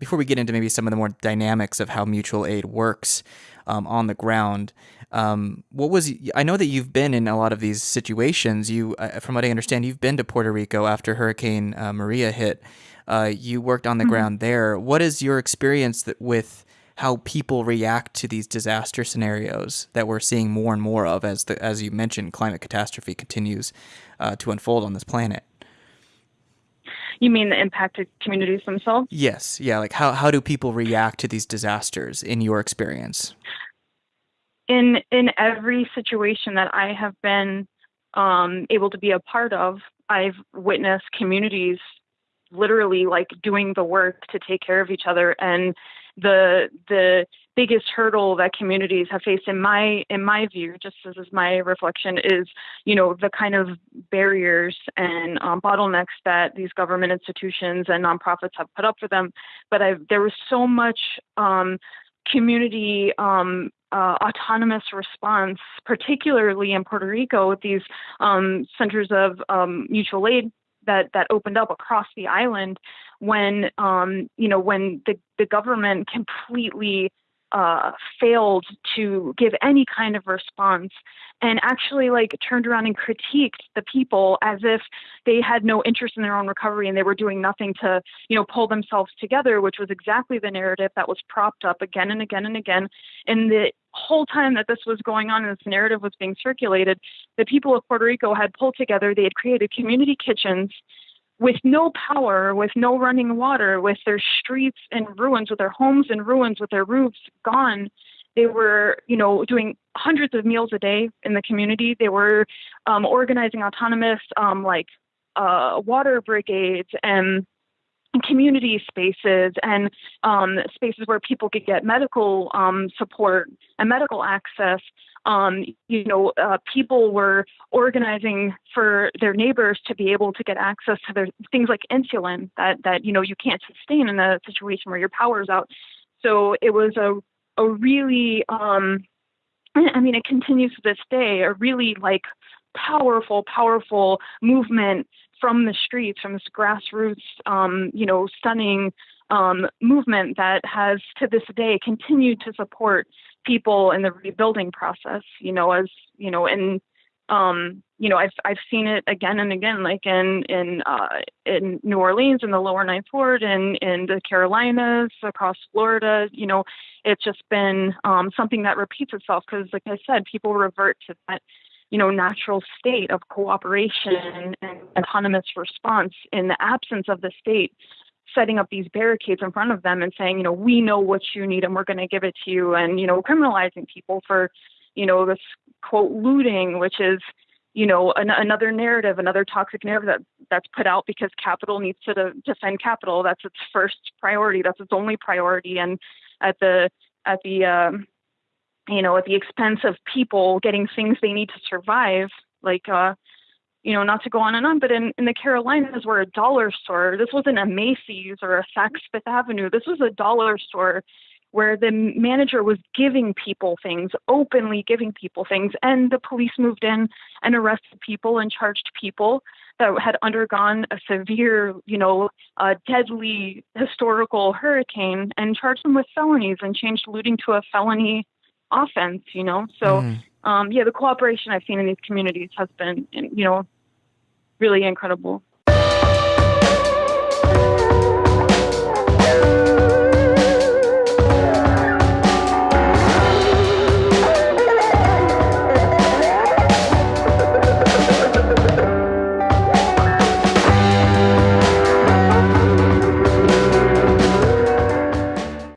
before we get into maybe some of the more dynamics of how mutual aid works um, on the ground, um, what was I know that you've been in a lot of these situations. You, uh, from what I understand, you've been to Puerto Rico after Hurricane uh, Maria hit. Uh, you worked on the mm-hmm. ground there. What is your experience that, with how people react to these disaster scenarios that we're seeing more and more of as the as you mentioned, climate catastrophe continues uh, to unfold on this planet? You mean the impacted communities themselves? Yes. Yeah. Like how, how do people react to these disasters in your experience? in in every situation that I have been um, able to be a part of, I've witnessed communities literally like doing the work to take care of each other and the the biggest hurdle that communities have faced in my in my view just as is my reflection is you know the kind of barriers and um, bottlenecks that these government institutions and nonprofits have put up for them. But I've, there was so much um, community um, uh, autonomous response, particularly in Puerto Rico with these um, centers of um, mutual aid that that opened up across the island when um, you know when the, the government completely uh, failed to give any kind of response and actually like turned around and critiqued the people as if they had no interest in their own recovery and they were doing nothing to you know pull themselves together which was exactly the narrative that was propped up again and again and again. And the whole time that this was going on and this narrative was being circulated the people of puerto rico had pulled together they had created community kitchens with no power, with no running water, with their streets in ruins, with their homes in ruins, with their roofs gone, they were, you know, doing hundreds of meals a day in the community. They were um, organizing autonomous, um, like, uh, water brigades and community spaces and um, spaces where people could get medical um, support and medical access. Um, you know, uh, people were organizing for their neighbors to be able to get access to their things like insulin that that you know you can't sustain in a situation where your power's out. So it was a a really, um, I mean, it continues to this day, a really like powerful, powerful movement from the streets, from this grassroots, um, you know, stunning um, movement that has to this day continued to support people in the rebuilding process, you know, as, you know, and um, you know, I've I've seen it again and again, like in in uh, in New Orleans, in the Lower Ninth Ward, and in the Carolinas, across Florida. You know, it's just been um, something that repeats itself because, like I said, people revert to that you know natural state of cooperation and autonomous response in the absence of the state setting up these barricades in front of them and saying, you know, we know what you need and we're going to give it to you, and you know, criminalizing people for you know, this quote looting, which is, you know, an, another narrative, another toxic narrative that that's put out because capital needs to defend capital. That's its first priority. That's its only priority, and at the at the um, you know at the expense of people getting things they need to survive, like uh, you know, not to go on and on, but in, in the Carolinas, where a dollar store, this wasn't a Macy's or a Saks Fifth Avenue, this was a dollar store where the manager was giving people things, openly giving people things, and the police moved in and arrested people and charged people that had undergone a severe, you know, uh, deadly historical hurricane and charged them with felonies and changed looting to a felony offense, you know. So, mm. um, yeah, the cooperation I've seen in these communities has been, you know, really incredible.